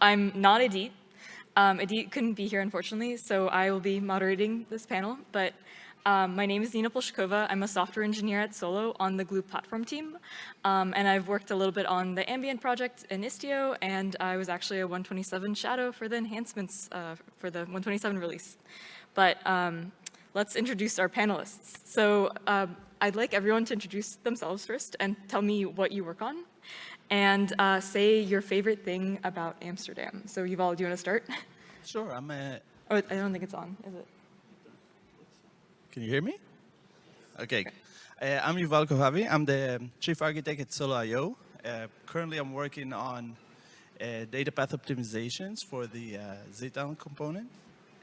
I'm not Adit. Um, Adit couldn't be here, unfortunately, so I will be moderating this panel. But um, my name is Nina Polshakova. I'm a software engineer at Solo on the Gloo platform team. Um, and I've worked a little bit on the Ambient project in Istio, and I was actually a 127 shadow for the enhancements uh, for the 127 release. But um, let's introduce our panelists. So um, I'd like everyone to introduce themselves first and tell me what you work on and uh, say your favorite thing about Amsterdam. So Yuval, do you want to start? Sure, I'm a... Oh, I don't think it's on, is it? Can you hear me? Okay. Uh, I'm Yuval Kohavi. I'm the chief architect at Solo.io. Uh, currently, I'm working on uh, data path optimizations for the uh, component.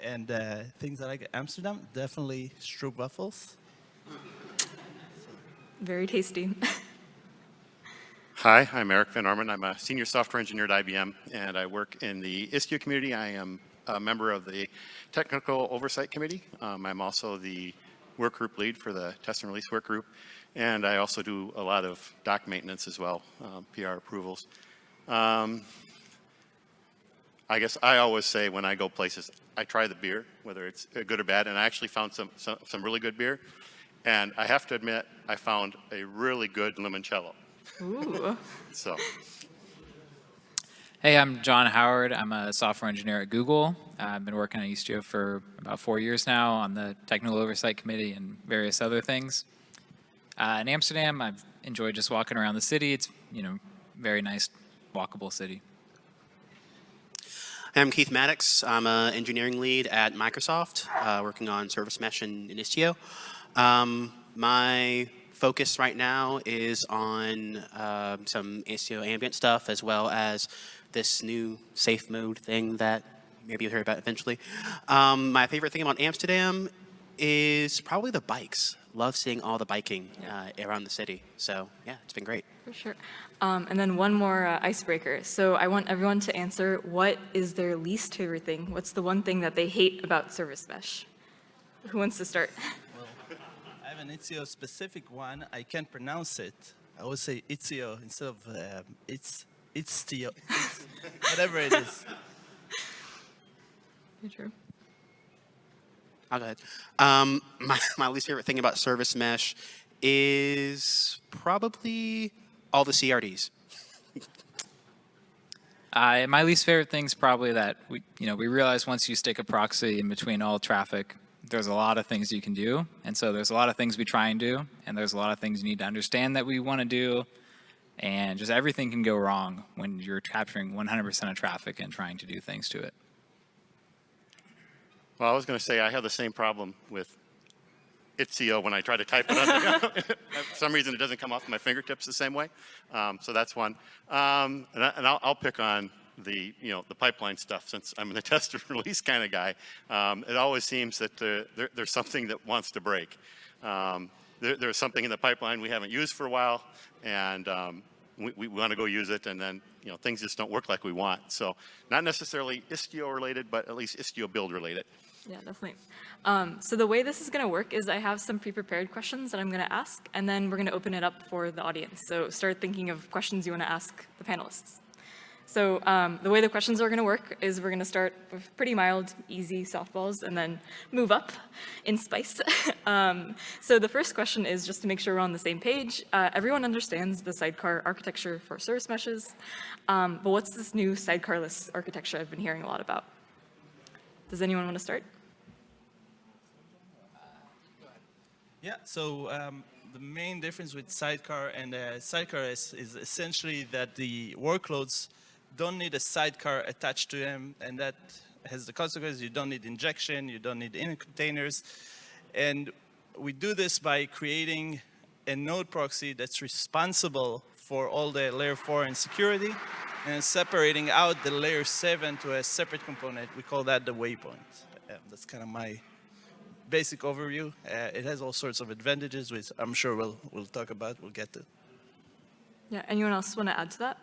And uh, things I like Amsterdam, definitely stroopwafels. Very tasty. Hi, I'm Eric Van Norman. I'm a senior software engineer at IBM, and I work in the Istio community. I am a member of the Technical Oversight Committee. Um, I'm also the work group lead for the test and release work group, and I also do a lot of doc maintenance as well, um, PR approvals. Um, I guess I always say when I go places, I try the beer, whether it's good or bad, and I actually found some, some, some really good beer. And I have to admit, I found a really good limoncello. Ooh. So. Hey, I'm John Howard. I'm a software engineer at Google. Uh, I've been working on Istio for about four years now on the Technical Oversight Committee and various other things. Uh, in Amsterdam, I've enjoyed just walking around the city. It's, you know, very nice, walkable city. I'm Keith Mattix. I'm an engineering lead at Microsoft, uh, working on Service Mesh and, and Istio. Um, my focus right now is on uh, some Istio ambient stuff as well as this new safe mode thing that maybe you'll hear about eventually. Um, my favorite thing about Amsterdam is probably the bikes. Love seeing all the biking uh, around the city. So yeah, it's been great. For sure. Um, and then one more uh, icebreaker. So I want everyone to answer what is their least favorite thing? What's the one thing that they hate about Service Mesh? Who wants to start? have an Istio specific one. I can't pronounce it. I would say Istio instead of um, it's Istio, it's, whatever it is. true. I'll go ahead. Um, my, my least favorite thing about Service Mesh is probably all the CRDs. Uh, my least favorite thing is probably that we, you know, we realize once you stick a proxy in between all traffic, there's a lot of things you can do. And so there's a lot of things we try and do. And there's a lot of things you need to understand that we want to do. And just everything can go wrong when you're capturing 100% of traffic and trying to do things to it. Well, I was going to say I have the same problem with Istio when I try to type it on For some reason, it doesn't come off my fingertips the same way. Um, so that's one. Um, and, I, will pick on the, you know, the pipeline stuff, since I'm the test and release kind of guy, um, it always seems that uh, there, there's something that wants to break. Um, there, there's something in the pipeline we haven't used for a while, and um, we, we want to go use it, and then you know things just don't work like we want. So not necessarily Istio related, but at least Istio build related. Yeah, definitely. Um, so the way this is going to work is I have some pre-prepared questions that I'm going to ask, and then we're going to open it up for the audience. So start thinking of questions you want to ask the panelists. So um, the way the questions are going to work is we're going to start with pretty mild, easy softballs and then move up in spice. um, so the first question is just to make sure we're on the same page. Uh, everyone understands the sidecar architecture for service meshes, um, but what's this new sidecarless architecture I've been hearing a lot about? Does anyone want to start? Yeah, so um, the main difference with sidecar and uh, sidecar is, is essentially that the workloads don't need a sidecar attached to them, and that has the consequence you don't need injection, you don't need init containers. And we do this by creating a node proxy that's responsible for all the layer 4 and security and separating out the layer 7 to a separate component. We call that the waypoint. that's kind of my basic overview. Uh, it has all sorts of advantages, which I'm sure we'll, we'll talk about, we'll get to. Yeah, anyone else want to add to that?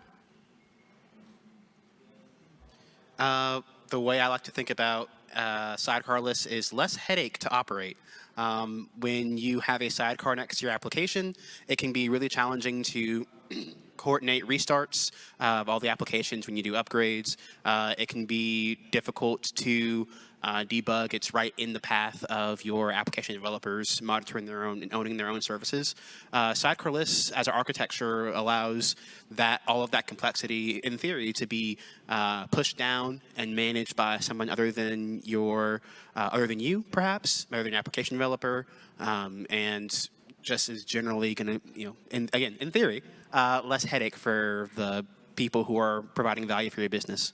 Uh, the way I like to think about uh, sidecarless is less headache to operate. Um, when you have a sidecar next to your application, it can be really challenging to coordinate restarts uh, of all the applications when you do upgrades. Uh, it can be difficult to uh, debug. It's right in the path of your application developers monitoring their own and owning their own services. Uh, sidecarless as an architecture allows that all of that complexity, in theory, to be uh, pushed down and managed by someone other than your, other than you, perhaps, other than an application developer, um, and just is generally going to, you know, and again, in theory, uh, less headache for the people who are providing value for your business.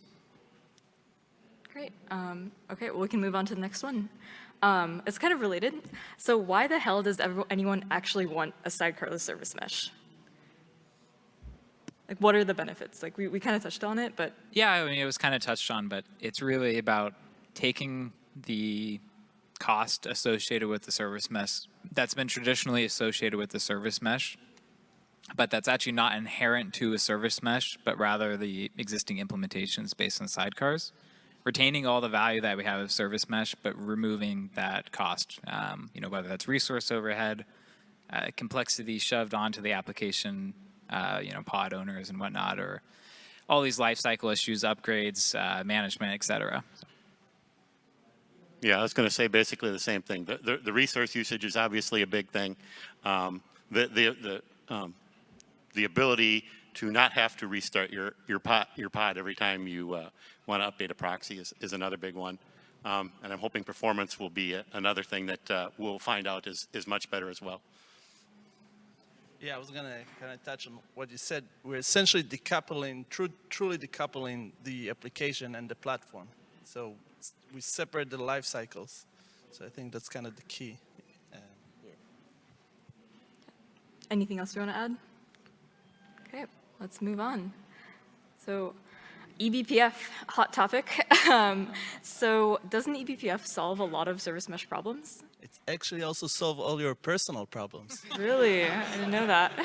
Great. Um, okay, well, we can move on to the next one. Um, it's kind of related. So why the hell does everyone, anyone actually want a sidecarless service mesh? Like, what are the benefits? Like, we, we kind of touched on it, but Yeah, I mean, it was kind of touched on, but it's really about taking the cost associated with the service mesh that's been traditionally associated with the service mesh, but that's actually not inherent to a service mesh, but rather the existing implementations based on sidecars. Retaining all the value that we have of service mesh, but removing that cost, um, you know, whether that's resource overhead, uh, complexity shoved onto the application, uh, you know, pod owners and whatnot, or all these lifecycle issues, upgrades, uh, management, et cetera. Yeah, I was going to say basically the same thing. The, the, the resource usage is obviously a big thing. Um, the, the, the, um, the ability to not have to restart your, your, pod, your pod every time you uh, want to update a proxy is, is another big one. Um, and I'm hoping performance will be a, another thing that uh, we'll find out is, is much better as well. Yeah, I was gonna kind of touch on what you said. We're essentially decoupling, tru truly decoupling the application and the platform. So we separate the life cycles. So I think that's kind of the key. Uh, anything else you want to add? Okay, let's move on. So eBPF, hot topic. um, so doesn't eBPF solve a lot of service mesh problems? it actually also solve all your personal problems. Really? I didn't know that.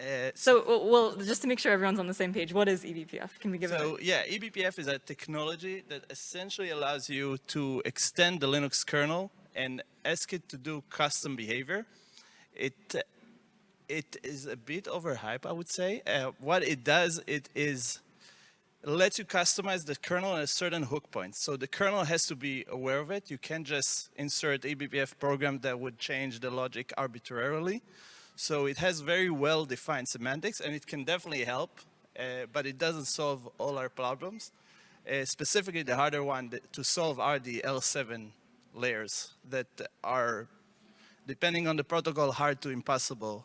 Uh, So, w- well, just to make sure everyone's on the same page, what is eBPF? Can we give So it yeah, eBPF is a technology that essentially allows you to extend the Linux kernel and ask it to do custom behavior. It it is a bit overhyped, I would say. Uh, what it does, it is lets you customize the kernel at a certain hook point. So the kernel has to be aware of it. You can't just insert eBPF program that would change the logic arbitrarily. So it has very well-defined semantics, and it can definitely help, uh, but it doesn't solve all our problems. Uh, specifically, the harder one to solve are the L7 layers that are, depending on the protocol, hard to impossible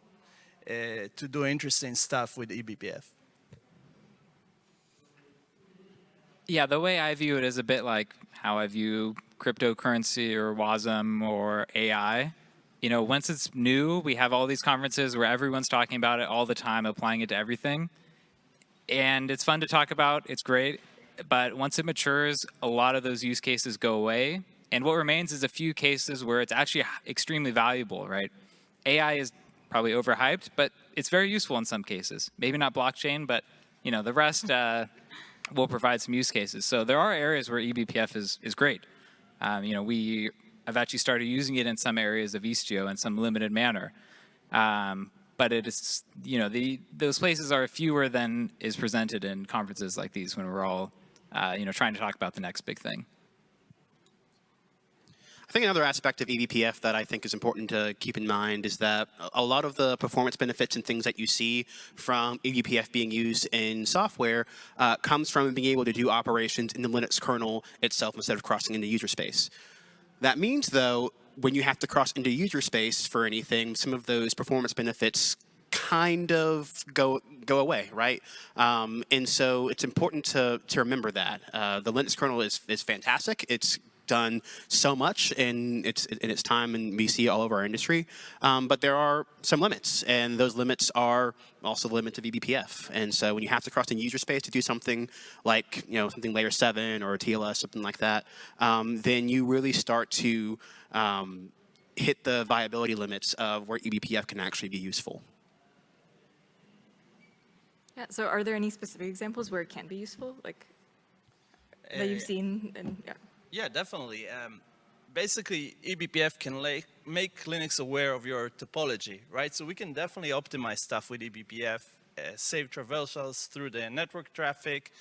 Uh, to do interesting stuff with eBPF. Yeah, the way I view it is a bit like how I view cryptocurrency or WASM or AI. You know, once it's new, we have all these conferences where everyone's talking about it all the time, applying it to everything. And it's fun to talk about, it's great. But once it matures, a lot of those use cases go away. And what remains is a few cases where it's actually extremely valuable, right? AI is probably overhyped, but it's very useful in some cases. Maybe not blockchain, but you know, the rest uh, will provide some use cases. So there are areas where eBPF is, is great. Um, you know, we have actually started using it in some areas of Istio in some limited manner. Um, but it is, you know, the, those places are fewer than is presented in conferences like these when we're all, uh, you know, trying to talk about the next big thing. I think another aspect of eBPF that I think is important to keep in mind is that a lot of the performance benefits and things that you see from eBPF being used in software uh, comes from being able to do operations in the Linux kernel itself instead of crossing into user space. That means, though, when you have to cross into user space for anything, some of those performance benefits kind of go go away, right? Um, and so it's important to to remember that uh, the Linux kernel is is fantastic. It's done so much in its in its time, and we see all over our industry. Um, but there are some limits, and those limits are also the limits of E eBPF. And so when you have to cross in user space to do something like you know something layer seven or TLS, something like that, um, then you really start to um, hit the viability limits of where eBPF can actually be useful. Yeah, so are there any specific examples where it can be useful, like that you've Uh, seen? And yeah. Yeah, definitely. Um, basically, eBPF can lay, make Linux aware of your topology, right? So we can definitely optimize stuff with eBPF uh, save traversals through the network traffic,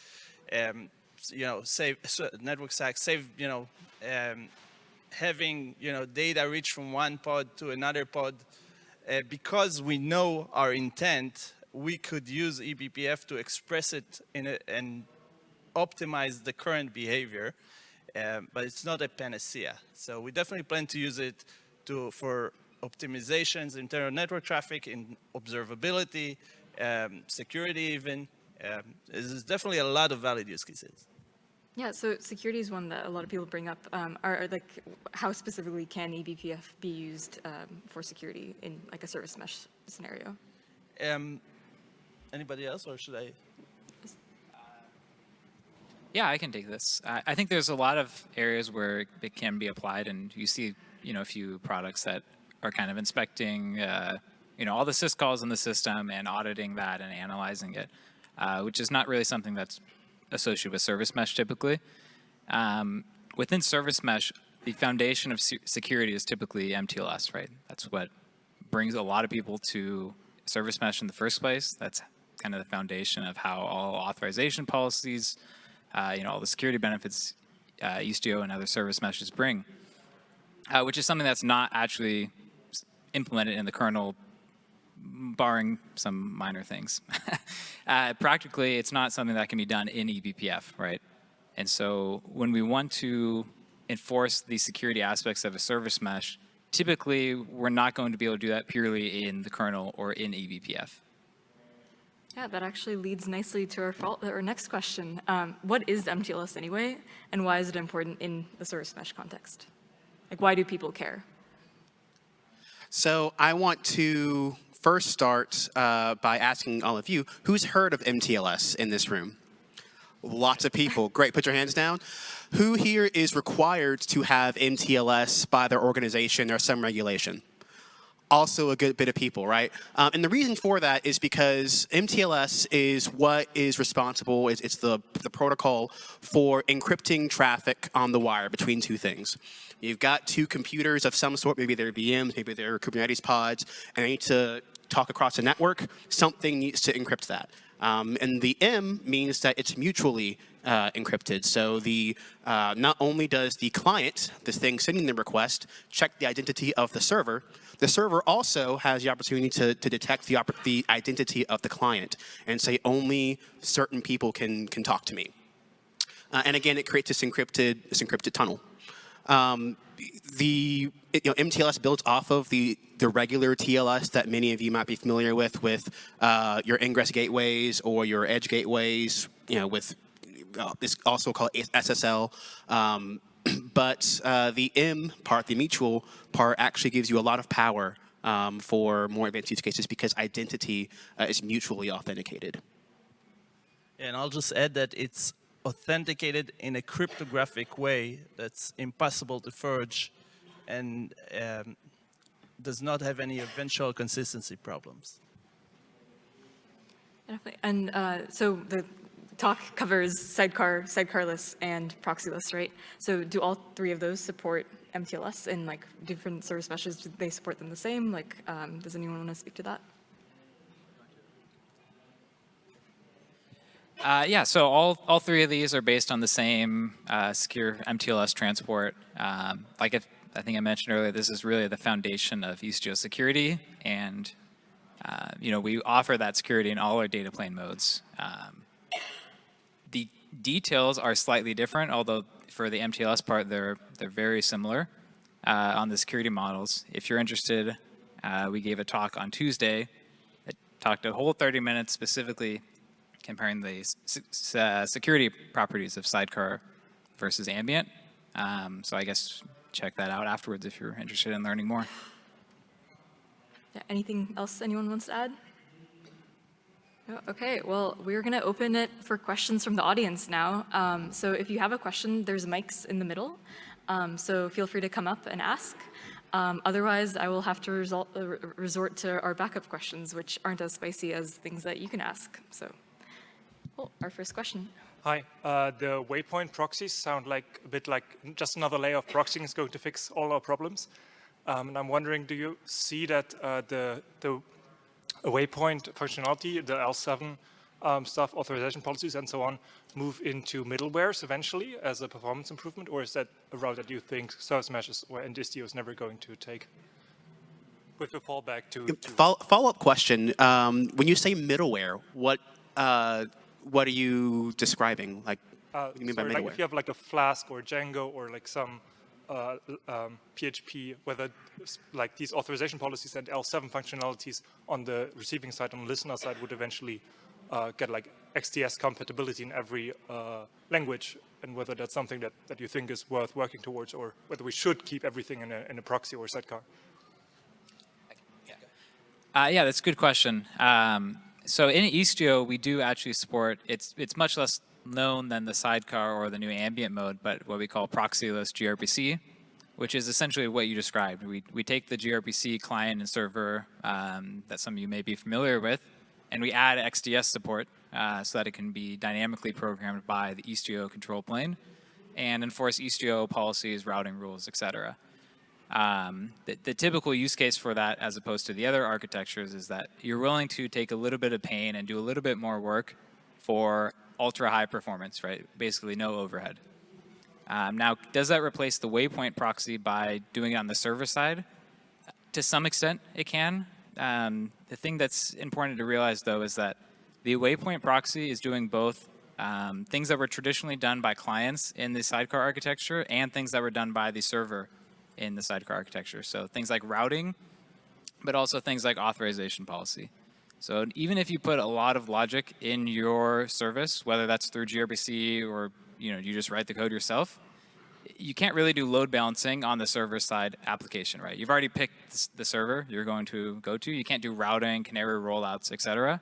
um, you know, save network stack, save, you know, um, having, you know, data reach from one pod to another pod. Uh, because we know our intent, we could use eBPF to express it a, and optimize the current behavior, um, but it's not a panacea. So we definitely plan to use it to, for optimizations, internal network traffic, in observability, um, security even. Um, there's definitely a lot of valid use cases. Yeah, so security is one that a lot of people bring up. Um, are, are, like, how specifically can eBPF be used um, for security in like a service mesh scenario? Um, anybody else, or should I? Yeah, I can take this. I, I think there's a lot of areas where it can be applied, and you see, you know, a few products that are kind of inspecting, uh, you know, all the syscalls in the system and auditing that and analyzing it, uh, which is not really something that's associated with service mesh typically. Um, within service mesh, the foundation of se- security is typically MTLS, right? That's what brings a lot of people to service mesh in the first place. That's kind of the foundation of how all authorization policies, uh, you know, all the security benefits uh, Istio and other service meshes bring, uh, which is something that's not actually implemented in the kernel, barring some minor things. uh, practically, it's not something that can be done in eBPF, right? And so when we want to enforce the security aspects of a service mesh, typically we're not going to be able to do that purely in the kernel or in eBPF. Yeah, that actually leads nicely to our, our next question. Um, what is MTLS anyway, and why is it important in the service mesh context? Like, why do people care? So I want to first start uh, by asking all of you, who's heard of MTLS in this room? Lots of people. Great, put your hands down. Who here is required to have MTLS by their organization or some regulation? Also a good bit of people, right? Um, and the reason for that is because MTLS is what is responsible, it's, it's the, the protocol for encrypting traffic on the wire between two things. You've got two computers of some sort, maybe they're VMs, maybe they're Kubernetes pods, and they need to talk across a network, something needs to encrypt that. Um, and the M means that it's mutually uh, encrypted. So the uh, not only does the client, the thing sending the request, check the identity of the server, the server also has the opportunity to, to detect the, the identity of the client and say only certain people can, can talk to me. Uh, and again, it creates this encrypted, this encrypted tunnel. Um, the you know, MTLS builds off of the, the regular TLS that many of you might be familiar with, with uh, your ingress gateways or your edge gateways, you know, with uh, it's also called SSL. Um, but uh, the M part, the mutual part, actually gives you a lot of power um, for more advanced use cases because identity uh, is mutually authenticated. And I'll just add that it's authenticated in a cryptographic way that's impossible to forge and um, does not have any eventual consistency problems. Definitely. And uh, so the talk covers sidecar, sidecarless, and proxyless, right? So do all three of those support MTLS and like different service meshes? Do they support them the same? Like, um, does anyone want to speak to that? Uh, yeah, so all, all three of these are based on the same uh, secure MTLS transport. Um, like if, I think I mentioned earlier, this is really the foundation of Istio security, and uh, you know we offer that security in all our data plane modes. Um, details are slightly different, although for the MTLS part, they're they're very similar uh, on the security models. If you're interested, uh, we gave a talk on Tuesday that talked a whole 30 minutes specifically comparing the uh, security properties of Sidecar versus Ambient. Um, so I guess check that out afterwards if you're interested in learning more. Yeah, anything else anyone wants to add? No? Okay, well, we're going to open it for questions from the audience now. Um, so if you have a question, there's mics in the middle. Um, so feel free to come up and ask. Um, otherwise, I will have to result, uh, resort to our backup questions, which aren't as spicy as things that you can ask. So, well, our first question. Hi, uh, the waypoint proxies sound like a bit like just another layer of proxying is going to fix all our problems. Um, and I'm wondering, do you see that uh, the, the a waypoint functionality, the L7 um, stuff, authorization policies, and so on, move into middlewares eventually as a performance improvement, or is that a route that you think Service Meshes or and Istio is never going to take? With the fallback to, to Follow, follow-up question. Um, when you say middleware, what uh, what are you describing? Like, Uh, what do you mean by sorry, like middleware? if you have like a Flask or Django or like some uh, um, PHP, whether like these authorization policies and L7 functionalities on the receiving side, on the listener side, would eventually uh, get like XDS compatibility in every uh, language, and whether that's something that, that you think is worth working towards, or whether we should keep everything in a, in a proxy or sidecar. Uh, yeah, that's a good question. Um, so in Istio, we do actually support, it's, it's much less known than the sidecar or the new ambient mode, but what we call proxyless gRPC, which is essentially what you described. We, we take the gRPC client and server um, that some of you may be familiar with, and we add XDS support uh, so that it can be dynamically programmed by the Istio control plane and enforce Istio policies, routing rules, et cetera. Um, the, the typical use case for that, as opposed to the other architectures, is that you're willing to take a little bit of pain and do a little bit more work for ultra high performance, right? Basically, no overhead. Um, now, does that replace the waypoint proxy by doing it on the server side? To some extent, it can. Um, the thing that's important to realize, though, is that the waypoint proxy is doing both um, things that were traditionally done by clients in the sidecar architecture and things that were done by the server in the sidecar architecture. So things like routing, but also things like authorization policy. So even if you put a lot of logic in your service, whether that's through gRPC or you know you just write the code yourself, you can't really do load balancing on the server side application, right? You've already picked the server you're going to go to. You can't do routing, canary rollouts, et cetera.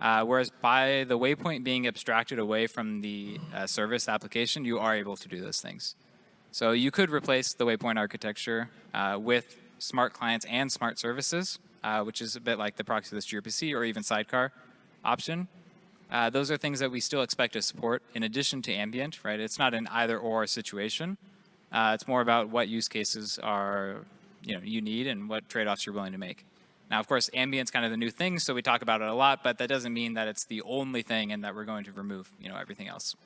Uh, whereas by the waypoint being abstracted away from the uh, service application, you are able to do those things. So you could replace the waypoint architecture uh, with smart clients and smart services, uh, which is a bit like the proxyless gRPC or even sidecar option. Uh, those are things that we still expect to support in addition to ambient, right? It's not an either or situation. Uh, it's more about what use cases are, you know, you need and what trade-offs you're willing to make. Now, of course, ambient's kind of the new thing, so we talk about it a lot, but that doesn't mean that it's the only thing and that we're going to remove, you know, everything else.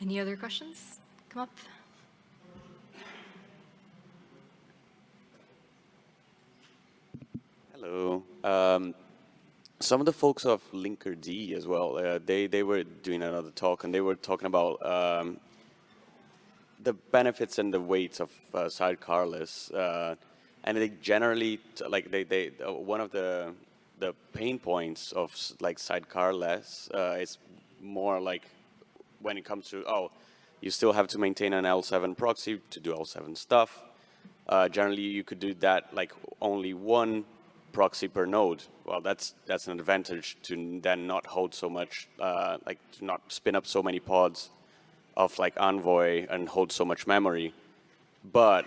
Any other questions? Come up. Hello. Um, some of the folks of Linkerd as well, uh, they, they were doing another talk and they were talking about um, the benefits and the weights of uh, sidecarless. Uh, and they generally, like they, they, uh, one of the, the pain points of like sidecarless uh, is more like when it comes to, oh, you still have to maintain an L7 proxy to do L7 stuff. Uh, generally, you could do that like only one proxy per node. Well, that's that's an advantage to then not hold so much, uh, like to not spin up so many pods of like Envoy and hold so much memory. But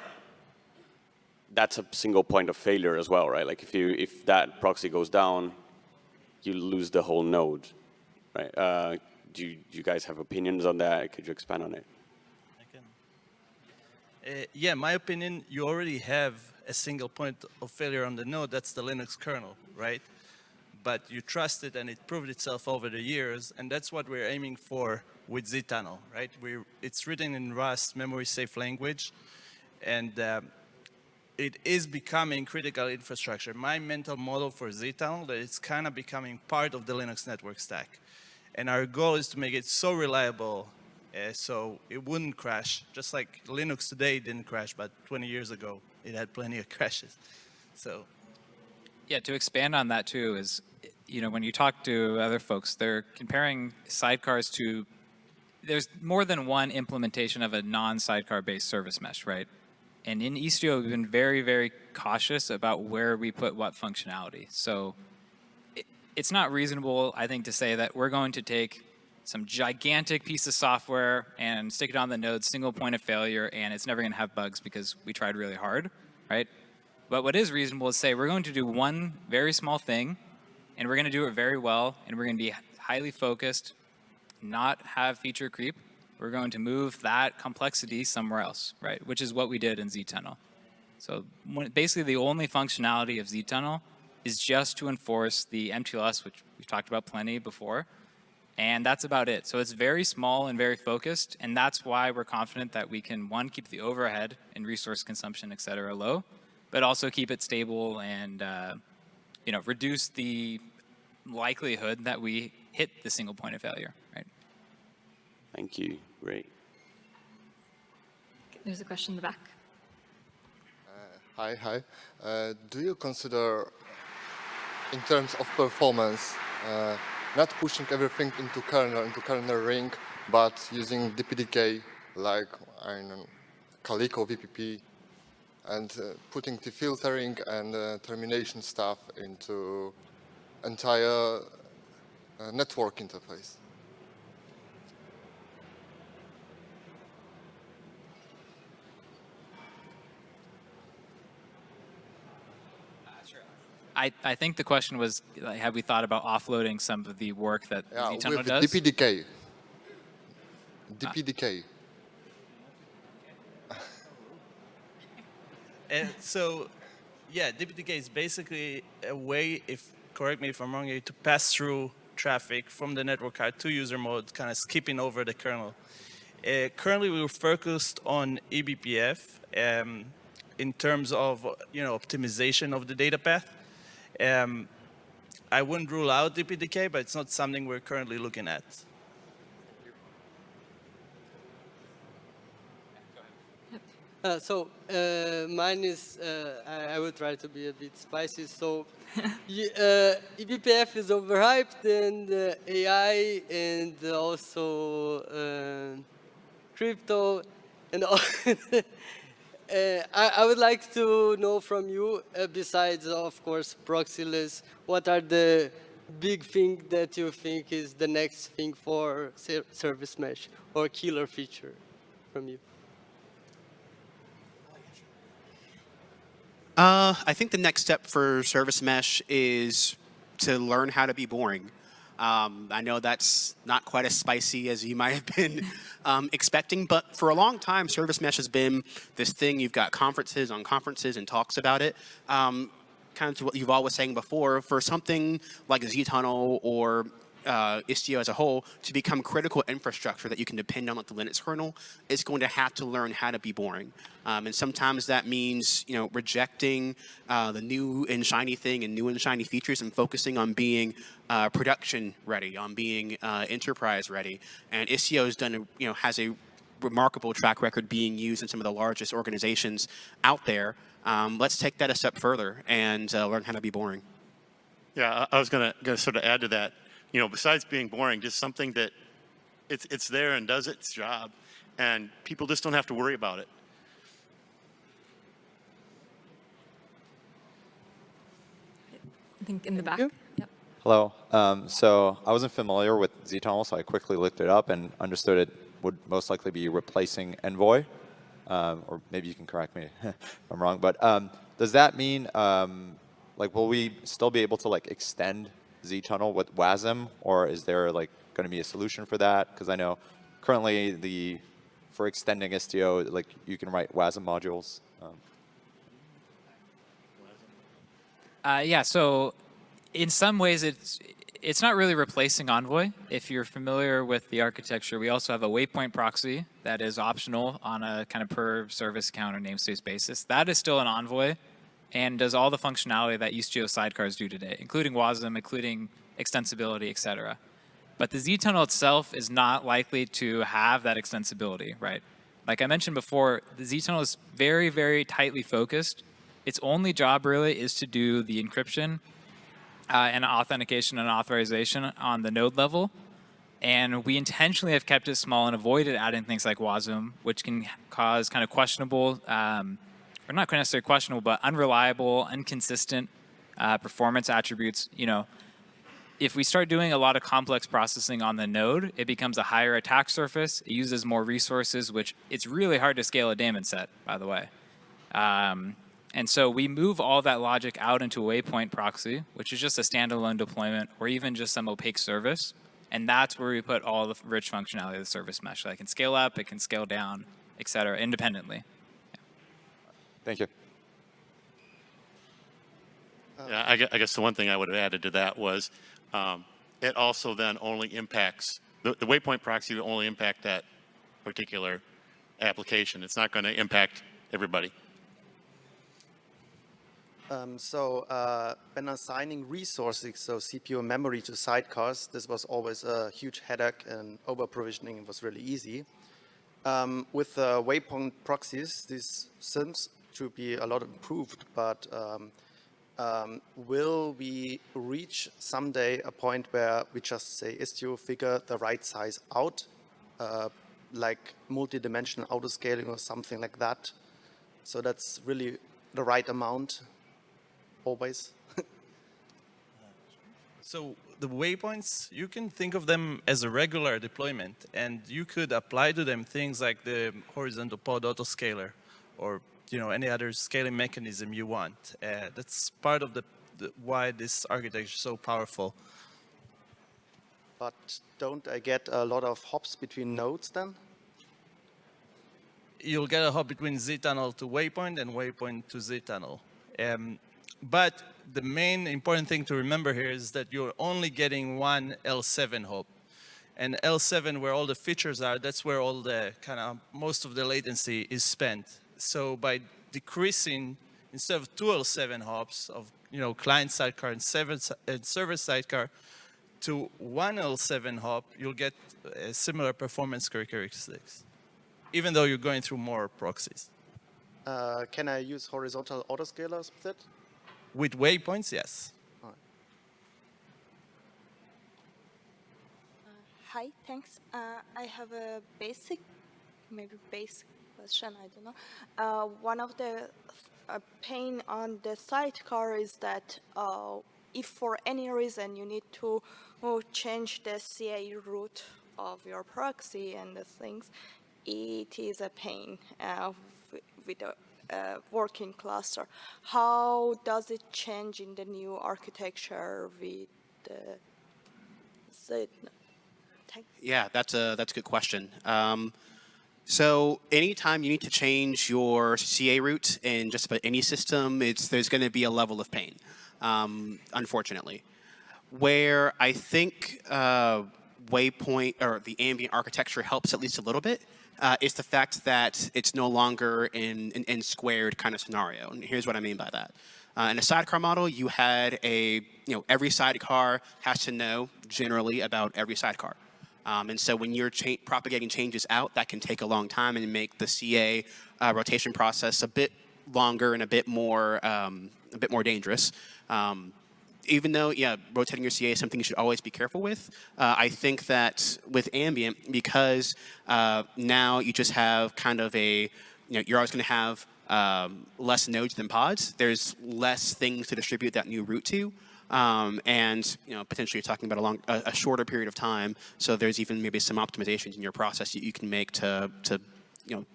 that's a single point of failure as well, right? Like if you if that proxy goes down, you lose the whole node, right? Uh, do you, do you guys have opinions on that? Could you expand on it? I can. Uh, yeah, my opinion, you already have a single point of failure on the node, that's the Linux kernel, right? But you trust it and it proved itself over the years, and that's what we're aiming for with zTunnel, right? We're, it's written in Rust, memory safe language, and um, it is becoming critical infrastructure. My mental model for zTunnel that it's kind of becoming part of the Linux network stack. And our goal is to make it so reliable uh, so it wouldn't crash. Just like Linux today didn't crash, but 20 years ago it had plenty of crashes. So Yeah, to expand on that too is, you know, when you talk to other folks, they're comparing sidecars to, there's more than one implementation of a non-sidecar based service mesh, right? And in Istio, we've been very, very cautious about where we put what functionality. So it, it's not reasonable, I think, to say that we're going to take some gigantic piece of software and stick it on the node, single point of failure, and it's never going to have bugs because we tried really hard, right? But what is reasonable is say we're going to do one very small thing, and we're going to do it very well, and we're going to be highly focused, not have feature creep. We're going to move that complexity somewhere else, right? Which is what we did in zTunnel. So basically the only functionality of zTunnel is just to enforce the MTLS, which we've talked about plenty before, and that's about it. So it's very small and very focused, and that's why we're confident that we can, one, keep the overhead and resource consumption, et cetera, low, but also keep it stable and, uh, you know, reduce the likelihood that we hit the single point of failure, right? Thank you. Great. There's a question in the back. Hi, hi. Uh, do you consider, in terms of performance, uh, not pushing everything into kernel, into kernel ring, but using DPDK like I know, Calico VPP, and uh, putting the filtering and uh, termination stuff into entire uh, network interface? I, I think the question was, like, have we thought about offloading some of the work that Yeah, zTunnel with does? DPDK. DPDK. And so, yeah, DPDK is basically a way, if correct me if I'm wrong, here, to pass through traffic from the network card to user mode, kind of skipping over the kernel. Uh, currently, we're focused on eBPF um, in terms of you know optimization of the data path. Um, I wouldn't rule out DPDK, but it's not something we're currently looking at. Uh, so uh, mine is uh, I, I will try to be a bit spicy. So y- uh, eBPF is overhyped, and uh, AI, and also uh, crypto, and all. Uh, I, I would like to know from you, uh, besides of course proxyless, what are the big thing that you think is the next thing for ser- service mesh or killer feature from you? Uh, I think the next step for Service Mesh is to learn how to be boring. Um, I know that's not quite as spicy as you might have been um, expecting, but for a long time, Service Mesh has been this thing. You've got conferences on conferences and talks about it. Um, kind of to what Yuval was saying before, for something like zTunnel or uh, Istio as a whole to become critical infrastructure that you can depend on like the Linux kernel, it's going to have to learn how to be boring. Um, and sometimes that means, you know, rejecting uh, the new and shiny thing and new and shiny features and focusing on being uh, production ready, on being uh, enterprise ready. And Istio has done, a, you know, has a remarkable track record being used in some of the largest organizations out there. Um, let's take that a step further and uh, learn how to be boring. Yeah, I I was going to sort of add to that. You know, besides being boring, just something that it's it's there and does its job, and people just don't have to worry about it. I think in the back. Yep. Hello. Um, so I wasn't familiar with zTunnel, so I quickly looked it up and understood it would most likely be replacing Envoy. Um, or maybe you can correct me if I'm wrong. But um, does that mean, um, like, will we still be able to like extend zTunnel with WASM, or is there like going to be a solution for that? Because I know currently the for extending Istio, like you can write WASM modules. Um, Uh, yeah, so in some ways it's it's not really replacing Envoy. If you're familiar with the architecture, we also have a waypoint proxy that is optional on a kind of per service account or namespace basis. That is still an Envoy and does all the functionality that Istio sidecars do today, including WASM, including extensibility, et cetera. But the zTunnel itself is not likely to have that extensibility, right? Like I mentioned before, the zTunnel is very, very tightly focused. Its only job really is to do the encryption uh, and authentication and authorization on the node level. And we intentionally have kept it small and avoided adding things like WASM, which can cause kind of questionable, um, or not necessarily questionable, but unreliable, inconsistent uh, performance attributes. You know, if we start doing a lot of complex processing on the node, it becomes a higher attack surface. It uses more resources, which it's really hard to scale a daemon set, by the way. Um, and so we move all that logic out into a waypoint proxy, which is just a standalone deployment or even just some opaque service. And that's where we put all the rich functionality of the service mesh. So it can scale up, it can scale down, et cetera, independently. Thank you. Yeah, I gue- I guess the one thing I would have added to that was, um, it also then only impacts, the, the waypoint proxy will only impact that particular application. It's not going to impact everybody. Um, so uh, when assigning resources, so CPU and memory to sidecars, this was always a huge headache and over provisioning was really easy. Um, with the waypoint proxies, this seems to be a lot improved, but um, um, will we reach someday a point where we just say Istio figure the right size out, uh, like multi-dimensional autoscaling or something like that? So that's really the right amount always. So the waypoints, you can think of them as a regular deployment, and you could apply to them things like the horizontal pod autoscaler, or you know any other scaling mechanism you want. Uh, that's part of the, the why this architecture is so powerful. But don't I get a lot of hops between nodes then? You'll get a hop between Z-tunnel to waypoint and waypoint to Z-tunnel. Um, but the main important thing to remember here is that you're only getting one L7 hop. And L7, where all the features are, that's where all the kind of most of the latency is spent. So by decreasing, instead of two L7 hops of you know client sidecar and server, and server sidecar, to one L7 hop, you'll get uh, similar performance characteristics, even though you're going through more proxies. Uh, can I use horizontal autoscalers with it? With waypoints, yes. Hi, thanks. Uh, I have a basic, maybe basic question, I don't know. Uh, one of the uh, pain on the sidecar is that uh, if for any reason you need to uh, change the CA root of your proxy and the things, it is a pain uh, with a uh, working cluster. How does it change in the new architecture with the. Yeah, that's a that's a good question. Um, so anytime you need to change your CA root in just about any system, it's there's going to be a level of pain, um, unfortunately. Where I think uh, Waypoint or the ambient architecture helps at least a little bit uh, is the fact that it's no longer in an n squared kind of scenario. And here's what I mean by that. Uh, in a sidecar model, you had a, you know, every sidecar has to know generally about every sidecar. Um, and so when you're cha propagating changes out, that can take a long time and make the CA uh, rotation process a bit longer and a bit more, um, a bit more dangerous. Um, even though, yeah, rotating your CA is something you should always be careful with, uh, I think that with ambient, because uh, now you just have kind of a, you know, you're always going to have um, less nodes than pods. There's less things to distribute that new root to. Um, and you know, potentially you're talking about a, long, a, a shorter period of time. So there's even maybe some optimizations in your process that you can make to, to you know,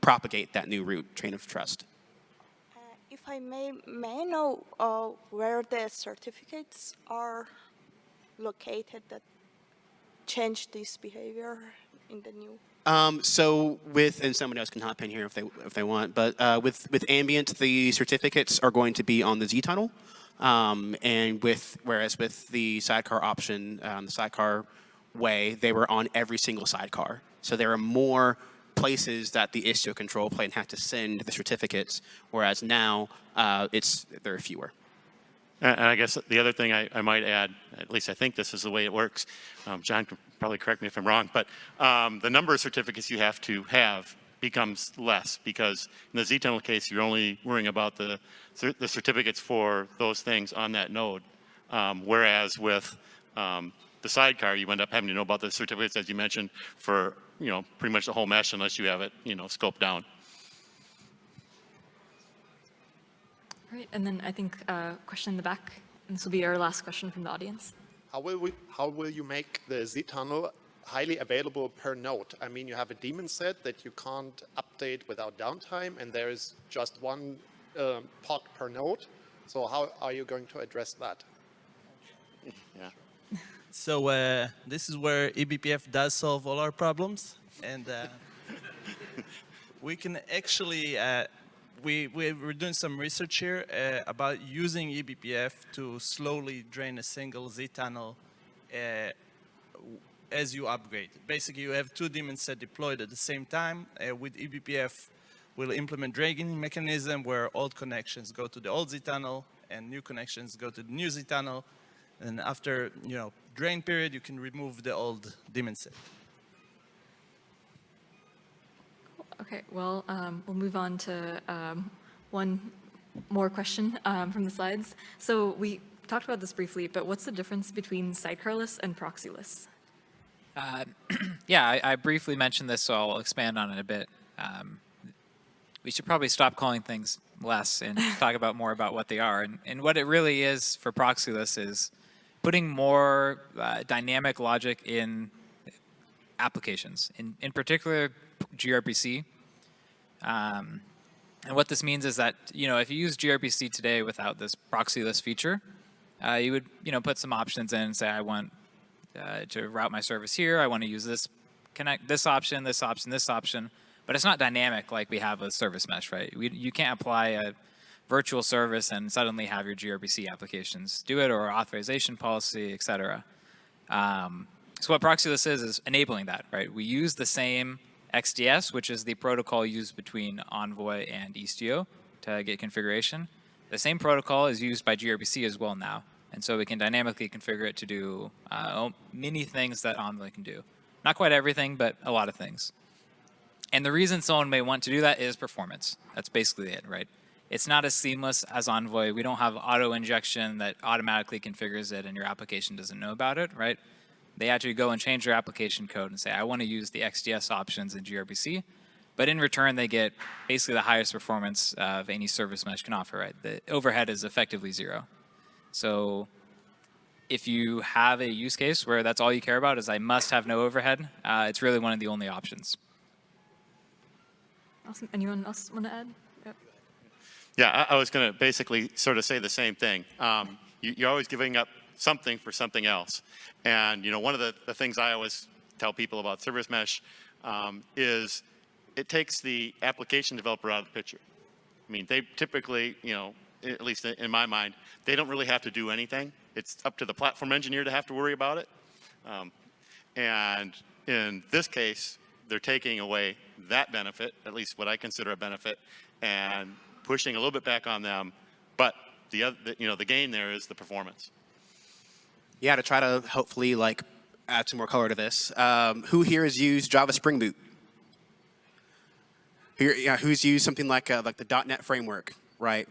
propagate that new root train of trust. Uh, If I may, may I know uh, where the certificates are located that change this behavior in the new? Um, so with, and somebody else can hop in here if they if they want, but uh, with with ambient, the certificates are going to be on the Z tunnel, um, and with whereas with the sidecar option, um, the sidecar way, they were on every single sidecar. So there are more places that the Istio control plane had to send the certificates, whereas now uh, it's there are fewer. And I guess the other thing I, I might add, at least I think this is the way it works, um, John can probably correct me if I'm wrong, but um, the number of certificates you have to have becomes less because in the Z-tunnel case, you're only worrying about the, the certificates for those things on that node. Um, whereas with um, the sidecar, you end up having to know about the certificates, as you mentioned, for you know pretty much the whole mesh unless you have it you know scoped down. Right, and then I think uh, question in the back. And this will be our last question from the audience. How will we, how will you make the Z-tunnel highly available per node? I mean, you have a daemon set that you can't update without downtime, and there is just one um, pod per node. So how are you going to address that? Yeah. So uh, this is where eBPF does solve all our problems, and uh, we can actually uh, we, we, we're doing some research here uh, about using eBPF to slowly drain a single Z tunnel uh, as you upgrade. Basically, you have two daemon set deployed at the same time. Uh, with eBPF, we'll implement draining mechanism where old connections go to the old Z tunnel and new connections go to the new Z tunnel. And after, you know, drain period, you can remove the old daemon set. Okay, well, um, we'll move on to um, one more question um, from the slides. So we talked about this briefly, but what's the difference between sidecarless and proxyless? Uh, yeah, I, I, briefly mentioned this, so I'll expand on it a bit. Um, we should probably stop calling things less and talk about more about what they are. And, and what it really is for proxyless is putting more uh, dynamic logic in applications, in, in particular gRPC. Um, and what this means is that, you know, if you use gRPC today without this proxyless feature, uh, you would, you know, put some options in and say, I want uh, to route my service here. I want to use this connect this option, this option, this option. But it's not dynamic like we have with service mesh, right? We, you can't apply a virtual service and suddenly have your gRPC applications do it or authorization policy, et cetera. Um, so what Proxyless is, is enabling that, right? We use the same XDS, which is the protocol used between Envoy and Istio to get configuration. The same protocol is used by gRPC as well now. And so we can dynamically configure it to do uh, many things that Envoy can do. Not quite everything, but a lot of things. And the reason someone may want to do that is performance. That's basically it, right? It's not as seamless as Envoy. We don't have auto injection that automatically configures it and your application doesn't know about it, right? They actually go and change their application code and say, I want to use the XDS options in gRPC. But in return, they get basically the highest performance of any service mesh can offer, right? The overhead is effectively zero. So if you have a use case where that's all you care about is I must have no overhead, uh, it's really one of the only options. Awesome. Anyone else want to add? Yep. Yeah, I, I was going to basically sort of say the same thing. Um, you, you're always giving up something for something else. And you know, one of the, the things I always tell people about service mesh um, is it takes the application developer out of the picture. I mean, they typically, you know, at least in my mind, they don't really have to do anything. It's up to the platform engineer to have to worry about it. Um, and in this case, they're taking away that benefit, at least what I consider a benefit, and pushing a little bit back on them. But the other, you know, the gain there is the performance. Yeah, to try to hopefully like add some more color to this. Um, who here has used Java Spring Boot? Here, yeah, who's used something like uh, like the .NET framework, right?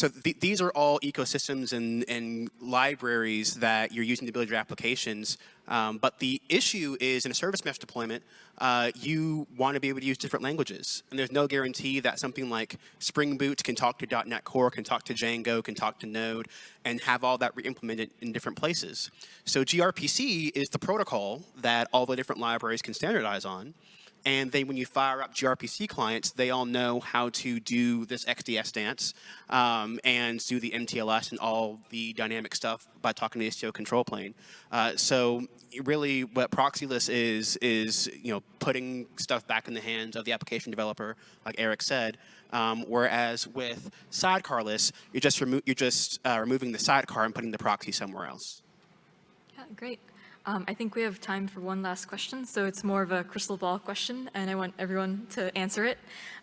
So th these are all ecosystems and, and libraries that you're using to build your applications. Um, but the issue is in a service mesh deployment, uh, you want to be able to use different languages. And there's no guarantee that something like Spring Boot can talk to .NET Core, can talk to Django, can talk to Node, and have all that re-implemented in different places. So gRPC is the protocol that all the different libraries can standardize on. And then when you fire up gRPC clients, they all know how to do this XDS dance um, and do the MTLS and all the dynamic stuff by talking to the Istio control plane. Uh, so really what Proxyless is, is you know putting stuff back in the hands of the application developer, like Eric said, um, whereas with sidecarless, you're just, remo you're just uh, removing the sidecar and putting the proxy somewhere else. Yeah, great. Um, I think we have time for one last question, so it's more of a crystal ball question, and I want everyone to answer it.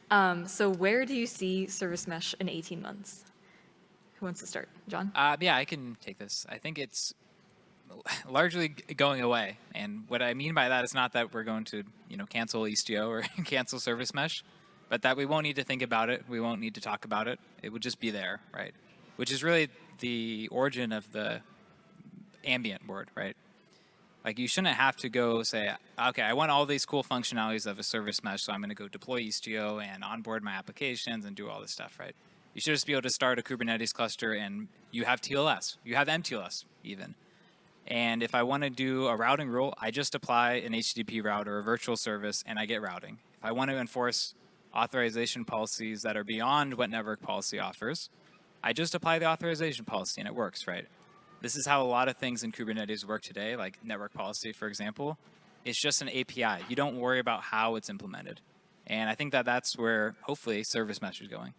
Um, so where do you see Service Mesh in 18 months? Who wants to start? John? Uh, yeah, I can take this. I think it's largely going away. And what I mean by that is not that we're going to, you know, cancel Istio or cancel Service Mesh, but that we won't need to think about it. We won't need to talk about it. It would just be there, right? Which is really the origin of the ambient word, right? Like you shouldn't have to go say, okay, I want all these cool functionalities of a service mesh, so I'm going to go deploy Istio and onboard my applications and do all this stuff, right? You should just be able to start a Kubernetes cluster and you have TLS, you have MTLS even. And if I want to do a routing rule, I just apply an HTTP route or a virtual service and I get routing. If I want to enforce authorization policies that are beyond what network policy offers, I just apply the authorization policy and it works, right? This is how a lot of things in Kubernetes work today, like network policy, for example. It's just an API. You don't worry about how it's implemented. And I think that that's where, hopefully, service mesh is going.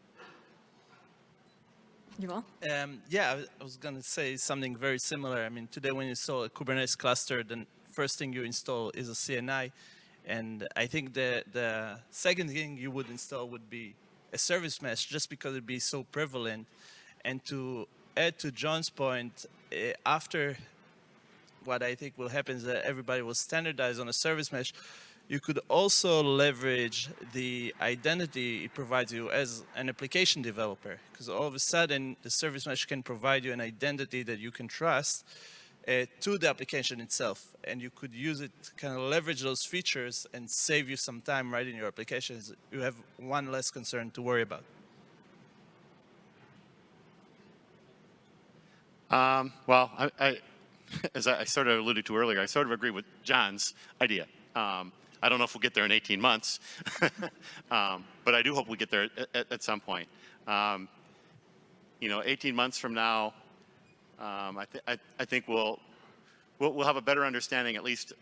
You all? Um, yeah, I was- I was going to say something very similar. I mean, today when you install a Kubernetes cluster, the first thing you install is a CNI. And I think the, the second thing you would install would be a service mesh just because it'd be so prevalent. And to add to John's point, eh, after what I think will happen is that everybody will standardize on a service mesh. You could also leverage the identity it provides you as an application developer, because all of a sudden the service mesh can provide you an identity that you can trust uh, to the application itself, and you could use it, kind of leverage those features and save you some time writing your applications. You have one less concern to worry about. Um, well, I, I, as I sort of alluded to earlier, I sort of agree with John's idea. Um, I don't know if we'll get there in 18 months, um, but I do hope we get there at, at, at some point. Um, you know, 18 months from now, um, I, th I, I, think we'll, we'll, we'll have a better understanding, at least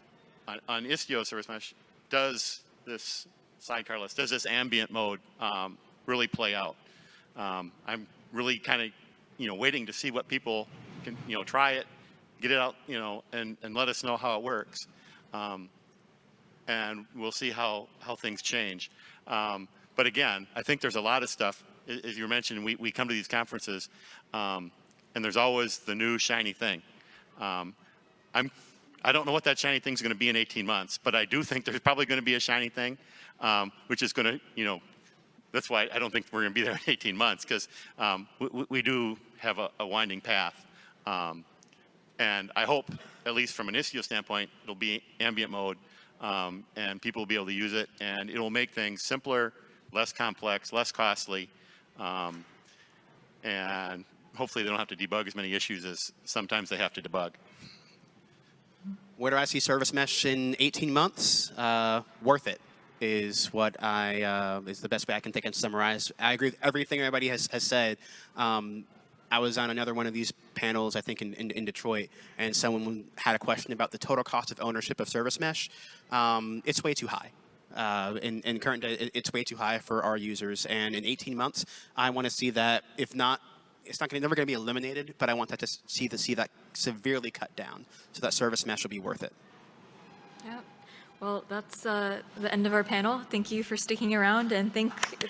on, on Istio Service Mesh, does this sidecarless, does this ambient mode um, really play out? I'm really kind of, you know, waiting to see what people can, you know, try it, get it out, you know, and, and let us know how it works. Um, and we'll see how, how things change. Um, but again, I think there's a lot of stuff, as you mentioned, we, we come to these conferences, um, and there's always the new shiny thing. Um, I'm, I don't know what that shiny thing is going to be in 18 months, but I do think there's probably going to be a shiny thing, um, which is going to, you know, that's why I don't think we're going to be there in 18 months, because um, we, we do have a, a winding path. Um, and I hope, at least from an Istio standpoint, it'll be ambient mode, um, and people will be able to use it, and it'll make things simpler, less complex, less costly, um, and hopefully they don't have to debug as many issues as sometimes they have to debug. Where do I see service mesh in 18 months? Uh, worth it is what I uh, is the best way I can think and summarize. I agree with everything everybody has, has said. Um, I was on another one of these panels, I think in, in, in, Detroit, and someone had a question about the total cost of ownership of service mesh. Um, it's way too high. Uh, in, in current day, it's way too high for our users. And in 18 months, I want to see that, if not, it's not gonna, never going to be eliminated, but I want that to see, the, see that severely cut down so that service mesh will be worth it. Yeah. Well, that's uh, the end of our panel. Thank you for sticking around and thank